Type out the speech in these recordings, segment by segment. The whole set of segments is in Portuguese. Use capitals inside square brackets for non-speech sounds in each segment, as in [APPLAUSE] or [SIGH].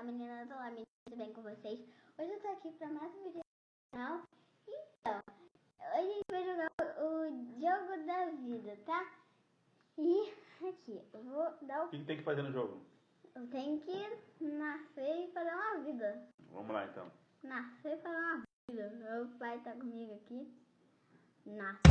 Olá meninas, olá meninas, tudo bem com vocês? Hoje eu tô aqui pra mais um vídeo do canal. Então, hoje a gente vai jogar o, o jogo da vida, tá? E [LAUGHS] aqui, eu vou dar O o... que, que tem que fazer no jogo? Eu tenho que nascer e fazer uma vida. Vamos lá então. Nascer e fazer uma vida. Meu pai tá comigo aqui. Nascer.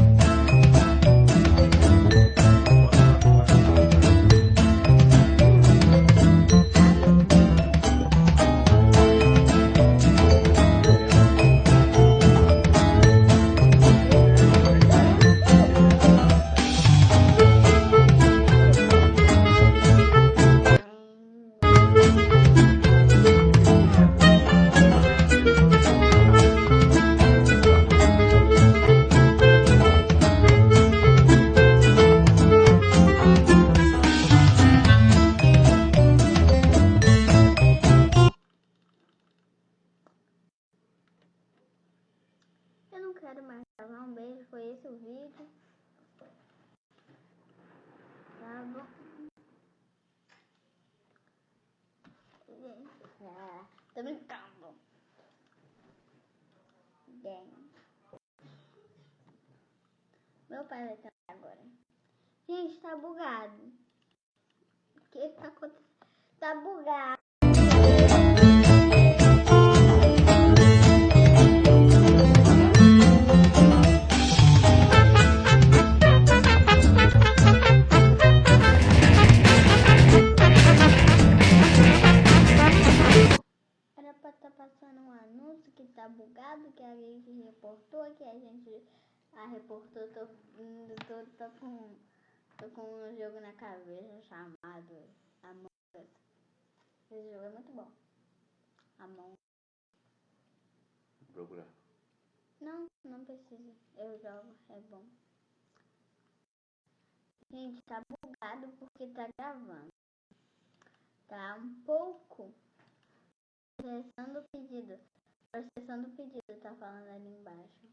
Quero mais gravar um beijo, foi esse o vídeo. Tá bom? Ah, tô brincando. Bem. Meu pai vai tentar agora. Gente, tá bugado. O que tá acontecendo? Tá bugado. Estar passando um anúncio que tá bugado, que a gente reportou, que a gente a reportou, tô, tô, tô com tô com um jogo na cabeça chamado Among Us. Esse jogo é muito bom. Among Vou procurar. Não, não precisa. Eu jogo, é bom. Gente, tá bugado porque tá gravando. Tá um pouco processando o pedido. Processando o pedido, tá falando ali embaixo.